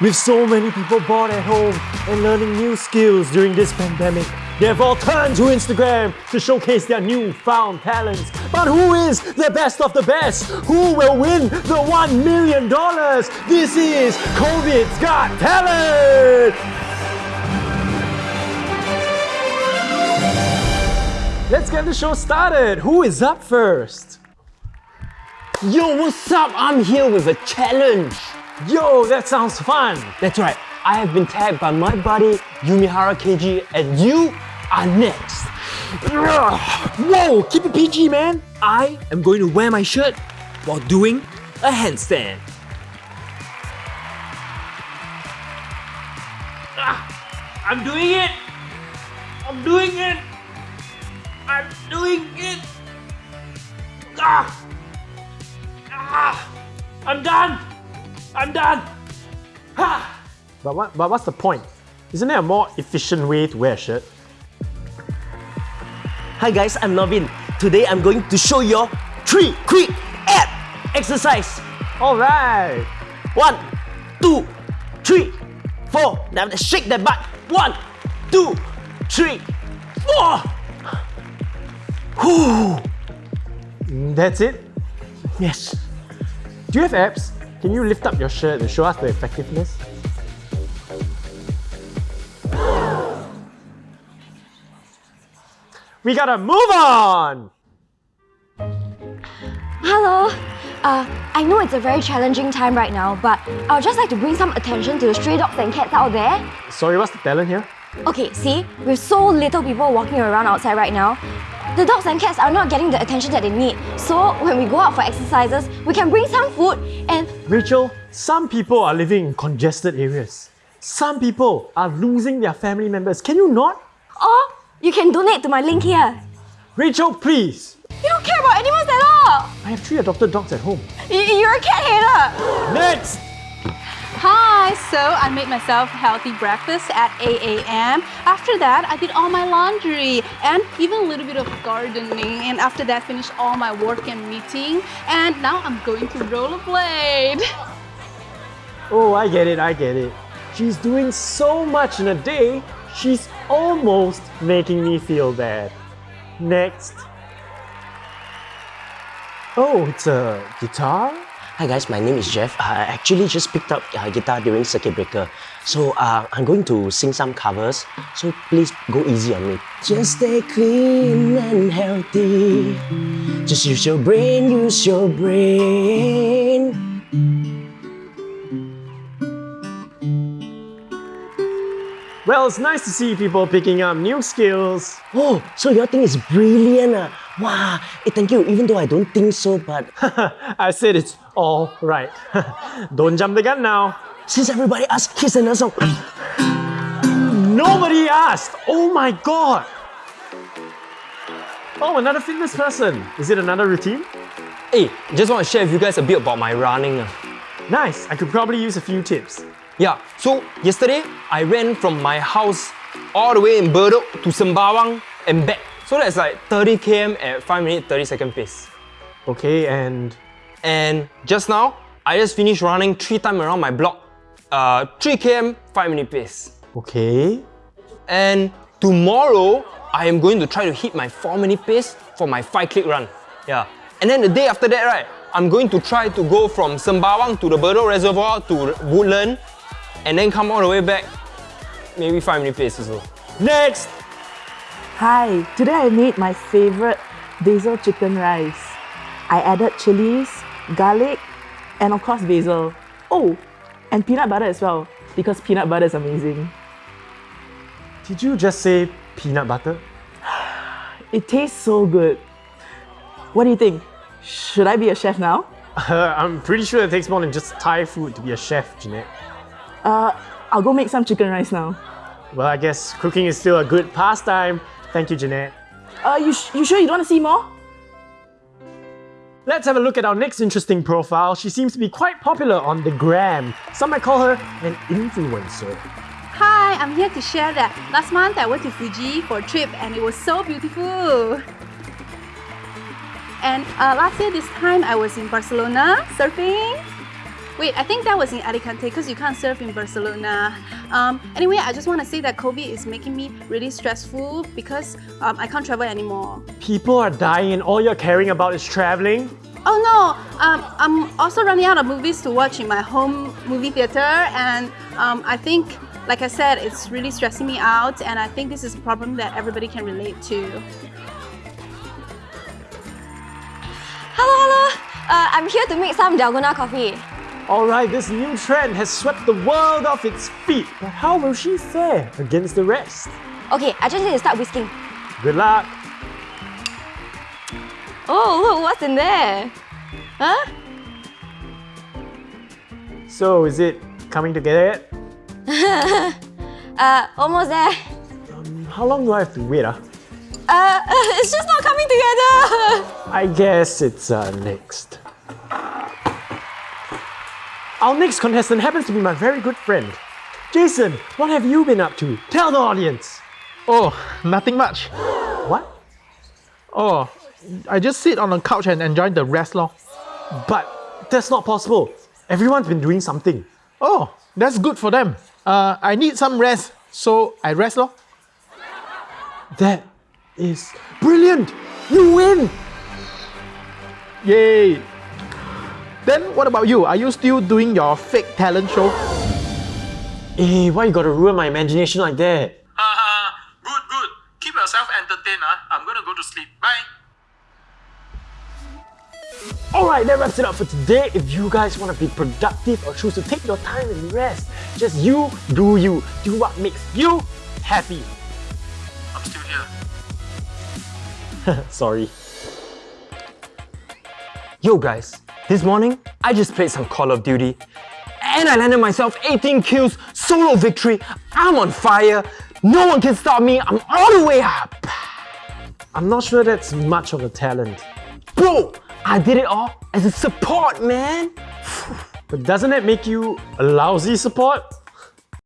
With so many people bored at home and learning new skills during this pandemic, they have all turned to Instagram to showcase their newfound talents. But who is the best of the best? Who will win the $1 million? This is COVID's Got Talent! Let's get the show started. Who is up first? Yo, what's up? I'm here with a challenge. Yo, that sounds fun. That's right. I have been tagged by my buddy Yumihara KG and you are next. Whoa, keep it PG, man. I am going to wear my shirt while doing a handstand. Ah, I'm doing it. I'm doing it. I'm doing it. Ah. Ah. I'm done. I'm done. Ha. But, what, but what's the point? Isn't there a more efficient way to wear a shirt? Hi guys, I'm Novin. Today I'm going to show you three quick ab exercise. Alright. One, two, three, four. Now shake that butt. One, two, three, four. Whew. Mm, that's it? Yes. Do you have abs? Can you lift up your shirt and show us the effectiveness? We gotta move on! Hello. Uh, I know it's a very challenging time right now, but I would just like to bring some attention to the stray dogs and cats out there. Sorry, what's the talent here? Okay, see, with so little people walking around outside right now, the dogs and cats are not getting the attention that they need. So when we go out for exercises, we can bring some food and Rachel, some people are living in congested areas. Some people are losing their family members. Can you not? or you can donate to my link here. Rachel, please! You don't care about animals at all. I have three adopted dogs at home. Y- You're a cat hater. Next! Hi, so I made myself healthy breakfast at 8 a.m. After that, I did all my laundry and even a little bit of gardening. And after that, finished all my work and meeting. And now I'm going to rollerblade. Oh, I get it, I get it. She's doing so much in a day, she's almost making me feel bad. Next. Oh, it's a guitar? Hi guys, my name is Jeff. I actually just picked up uh, guitar during circuit breaker. So uh, I'm going to sing some covers. So please go easy on me. Just stay clean and healthy. Just use your brain, use your brain. Well, it's nice to see people picking up new skills. Oh, so your thing is brilliant. Ah. Wow, eh, thank you. Even though I don't think so, but I said it's all right. Don't jump the gun now. since everybody asked, here's another song. Nobody asked! Oh my god! Oh, another fitness person. Is it another routine? Hey, just want to share with you guys a bit about my running. ah. Nice, I could probably use a few tips. Yeah, so yesterday I ran from my house all the way in Bedok to Sembawang and back. So that's like 30 km at 5 minute 30 second pace. Okay, and And just now, I just finished running 3 times around my block. Uh, 3 km, 5 minute pace. okay. And tomorrow, I am going to try to hit my 4 minute pace for my 5 click run. Yeah. And then the day after that, right, I'm going to try to go from Sembawang to the Bedok Reservoir to Woodland and then come all the way back, maybe 5 minute pace or so. Next! Hi, today I made my favorite basil chicken rice. I added chilies, garlic, and of course basil. Oh, and peanut butter as well, because peanut butter is amazing. Did you just say peanut butter? It tastes so good. What do you think? Should I be a chef now? I'm pretty sure it takes more than just Thai food to be a chef, Jeanette. Uh, I'll go make some chicken rice now. Well, I guess cooking is still a good pastime. Thank you, Jeanette. Uh, you, sh- you sure you don't want to see more? Let's have a look at our next interesting profile. She seems to be quite popular on the gram. Some might call her an influencer. Hi, I'm here to share that last month I went to Fuji for a trip and it was so beautiful. And uh, last year this time I was in Barcelona surfing. Wait, I think that was in Alicante because you can't surf in Barcelona. Um, anyway, I just want to say that COVID is making me really stressful because um, I can't travel anymore. People are dying and all you're caring about is traveling? Oh no, um, I'm also running out of movies to watch in my home movie theater, and um, I think, like I said, it's really stressing me out, and I think this is a problem that everybody can relate to. Hello, hello. Uh, I'm here to make some Dalgona coffee. Alright, this new trend has swept the world off its feet, but how will she fare against the rest? Okay, I just need to start whisking. Good luck! Oh, look, what's in there? Huh? So, is it coming together yet? Uh, almost there. How long do I have to wait? Ah? Uh, it's just not coming together. I guess it's uh, next. Our next contestant happens to be my very good friend. Jason, what have you been up to? Tell the audience! Oh, nothing much. What? Oh, I just sit on the couch and enjoy the rest lor. But that's not possible. Everyone's been doing something. Oh, that's good for them. Uh, I need some rest, so I rest lor. That is brilliant! You win! Yay! Then what about you? Are you still doing your fake talent show? Hey, why you gotta ruin my imagination like that? Haha, good, good. Keep yourself entertained. Huh? I'm gonna go to sleep. Bye. Alright, that wraps it up for today. If you guys want to be productive or choose to take your time and rest, just you do you. Do what makes you happy. I'm still here. Sorry. Yo guys, this morning I just played some Call of Duty and I landed myself 18 kills, solo victory. I'm on fire. No one can stop me. I'm all the way up. I'm not sure that's much of a talent. Bro, I did it all as a support, man. But doesn't that make you a lousy support?